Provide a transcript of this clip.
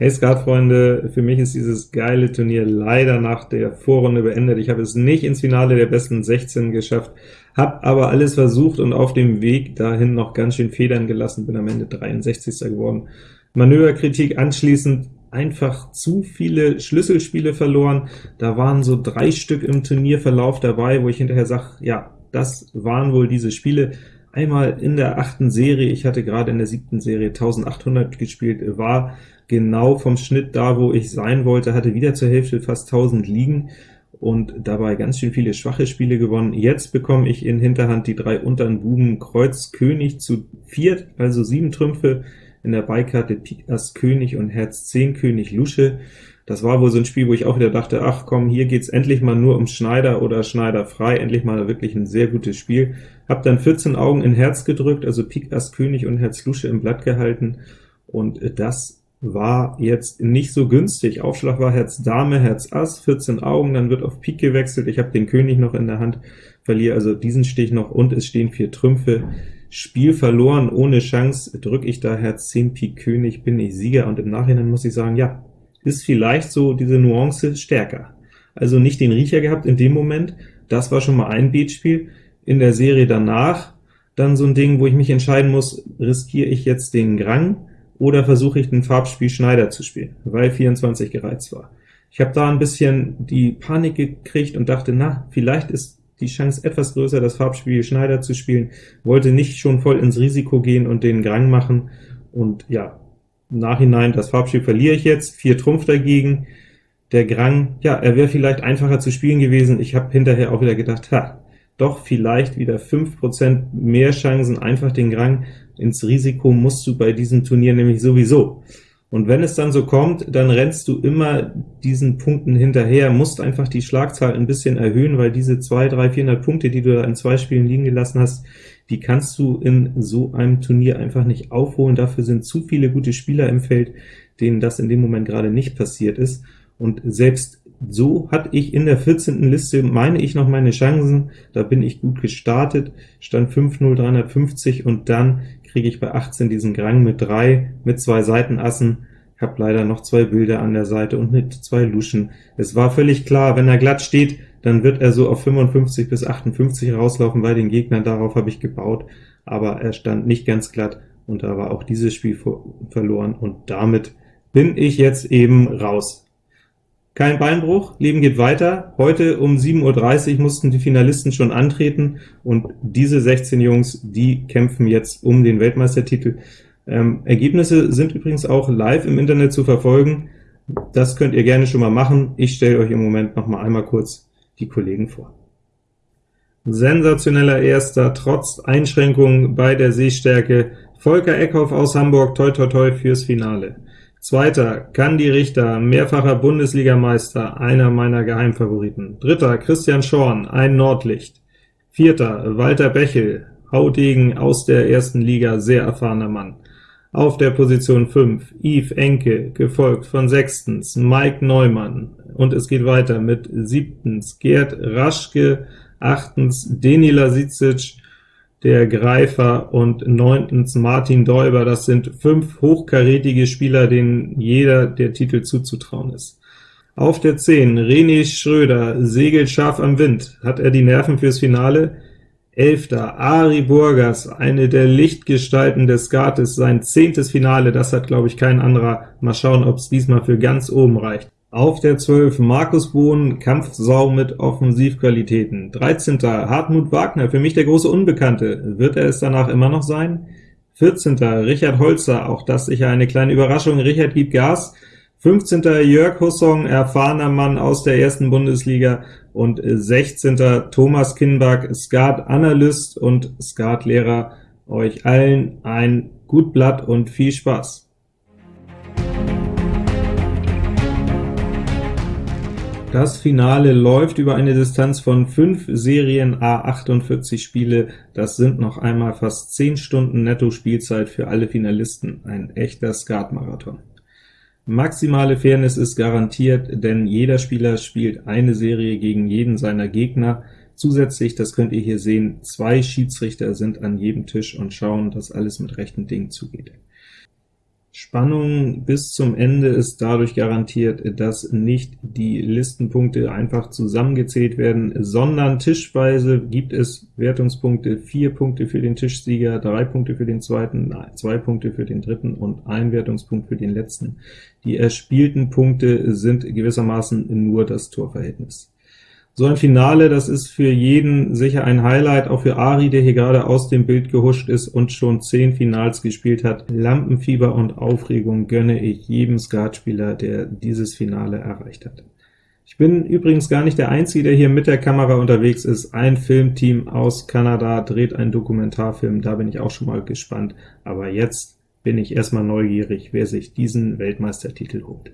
Hey Skatfreunde, für mich ist dieses geile Turnier leider nach der Vorrunde beendet. Ich habe es nicht ins Finale der besten 16 geschafft, habe aber alles versucht und auf dem Weg dahin noch ganz schön Federn gelassen, bin am Ende 63. geworden. Manöverkritik anschließend einfach zu viele Schlüsselspiele verloren. Da waren so drei Stück im Turnierverlauf dabei, wo ich hinterher sage, ja, das waren wohl diese Spiele. Einmal in der achten Serie, ich hatte gerade in der siebten Serie 1800 gespielt, war genau vom Schnitt da, wo ich sein wollte, hatte wieder zur Hälfte fast 1000 liegen und dabei ganz schön viele schwache Spiele gewonnen. Jetzt bekomme ich in Hinterhand die drei unteren Buben Kreuz König zu viert, also sieben Trümpfe, in der Beikarte Pik Ass König und Herz 10 König Lusche. Das war wohl so ein Spiel, wo ich auch wieder dachte, ach komm, hier geht's endlich mal nur um Schneider oder Schneider frei, endlich mal wirklich ein sehr gutes Spiel. Hab dann 14 Augen in Herz gedrückt, also Pik Ass König und Herz Lusche im Blatt gehalten, und das war jetzt nicht so günstig. Aufschlag war Herz Dame, Herz Ass, 14 Augen, dann wird auf Pik gewechselt, ich habe den König noch in der Hand, verliere also diesen Stich noch, und es stehen vier Trümpfe. Spiel verloren, ohne Chance, drücke ich da Herz 10 Pik König, bin ich Sieger, und im Nachhinein muss ich sagen, ja, ist vielleicht so diese Nuance stärker. Also nicht den Riecher gehabt in dem Moment, das war schon mal ein Beatspiel. In der Serie danach dann so ein Ding, wo ich mich entscheiden muss, riskiere ich jetzt den Grang, oder versuche ich den Farbspiel Schneider zu spielen, weil 24 gereizt war. Ich habe da ein bisschen die Panik gekriegt und dachte, na, vielleicht ist die Chance etwas größer, das Farbspiel Schneider zu spielen, wollte nicht schon voll ins Risiko gehen und den Grang machen, und ja, im Nachhinein, das Farbspiel verliere ich jetzt, 4 Trumpf dagegen, der Grang, ja, er wäre vielleicht einfacher zu spielen gewesen, ich habe hinterher auch wieder gedacht, ha, doch vielleicht wieder 5% mehr Chancen, einfach den Grang ins Risiko musst du bei diesem Turnier nämlich sowieso. Und wenn es dann so kommt, dann rennst du immer diesen Punkten hinterher, musst einfach die Schlagzahl ein bisschen erhöhen, weil diese 2, 3, 400 Punkte, die du da in zwei Spielen liegen gelassen hast, die kannst du in so einem Turnier einfach nicht aufholen. Dafür sind zu viele gute Spieler im Feld, denen das in dem Moment gerade nicht passiert ist. Und selbst so hatte ich in der 14. Liste, meine ich, noch meine Chancen. Da bin ich gut gestartet, stand 5-0, 350, und dann kriege ich bei 18 diesen Grang mit 3, mit zwei Seitenassen, habe leider noch zwei Bilder an der Seite und mit zwei Luschen. Es war völlig klar, wenn er glatt steht, dann wird er so auf 55 bis 58 rauslaufen bei den Gegnern, darauf habe ich gebaut, aber er stand nicht ganz glatt, und da war auch dieses Spiel verloren, und damit bin ich jetzt eben raus. Kein Beinbruch, Leben geht weiter. Heute um 7.30 Uhr mussten die Finalisten schon antreten, und diese 16 Jungs, die kämpfen jetzt um den Weltmeistertitel. Ähm, Ergebnisse sind übrigens auch live im Internet zu verfolgen. Das könnt ihr gerne schon mal machen. Ich stelle euch im Moment noch mal einmal kurz die Kollegen vor. Sensationeller Erster, trotz Einschränkungen bei der Sehstärke. Volker Eckhoff aus Hamburg, toi toi toi fürs Finale. Zweiter Kandi Richter, mehrfacher Bundesligameister, einer meiner Geheimfavoriten. Dritter Christian Schorn, ein Nordlicht. Vierter Walter Bechel, Haudegen aus der ersten Liga, sehr erfahrener Mann. Auf der Position 5 Yves Enke, gefolgt von sechstens Mike Neumann, und es geht weiter mit siebtens Gerd Raschke, achtens Deni Lasicic, der Greifer, und neuntens Martin Däuber. Das sind fünf hochkarätige Spieler, denen jeder der Titel zuzutrauen ist. Auf der 10 René Schröder, segelt scharf am Wind. Hat er die Nerven fürs Finale? Elfter Ari Burgers, eine der Lichtgestalten des Skates, sein zehntes Finale, das hat, glaube ich, kein anderer. Mal schauen, ob es diesmal für ganz oben reicht. Auf der 12 Markus Bohn, Kampfsau mit Offensivqualitäten. 13. Hartmut Wagner, für mich der große Unbekannte. Wird er es danach immer noch sein? 14. Richard Holzer, auch das sicher eine kleine Überraschung. Richard gibt Gas. 15. Jörg Hussong, erfahrener Mann aus der ersten Bundesliga. Und 16. Thomas Kinbach, Skat-Analyst und Skatlehrer. Euch allen ein gut Blatt und viel Spaß! Das Finale läuft über eine Distanz von 5 Serien a 48 Spiele. Das sind noch einmal fast 10 Stunden Netto-Spielzeit für alle Finalisten, ein echter Skatmarathon. Maximale Fairness ist garantiert, denn jeder Spieler spielt eine Serie gegen jeden seiner Gegner. Zusätzlich, das könnt ihr hier sehen, zwei Schiedsrichter sind an jedem Tisch und schauen, dass alles mit rechten Dingen zugeht. Spannung bis zum Ende ist dadurch garantiert, dass nicht die Listenpunkte einfach zusammengezählt werden, sondern tischweise gibt es Wertungspunkte, vier Punkte für den Tischsieger, drei Punkte für den zweiten, zwei Punkte für den dritten und ein Wertungspunkt für den letzten. Die erspielten Punkte sind gewissermaßen nur das Torverhältnis. So ein Finale, das ist für jeden sicher ein Highlight, auch für Ari, der hier gerade aus dem Bild gehuscht ist und schon zehn Finals gespielt hat. Lampenfieber und Aufregung gönne ich jedem Skatspieler, der dieses Finale erreicht hat. Ich bin übrigens gar nicht der Einzige, der hier mit der Kamera unterwegs ist. Ein Filmteam aus Kanada dreht einen Dokumentarfilm, da bin ich auch schon mal gespannt. Aber jetzt bin ich erstmal neugierig, wer sich diesen Weltmeistertitel holt.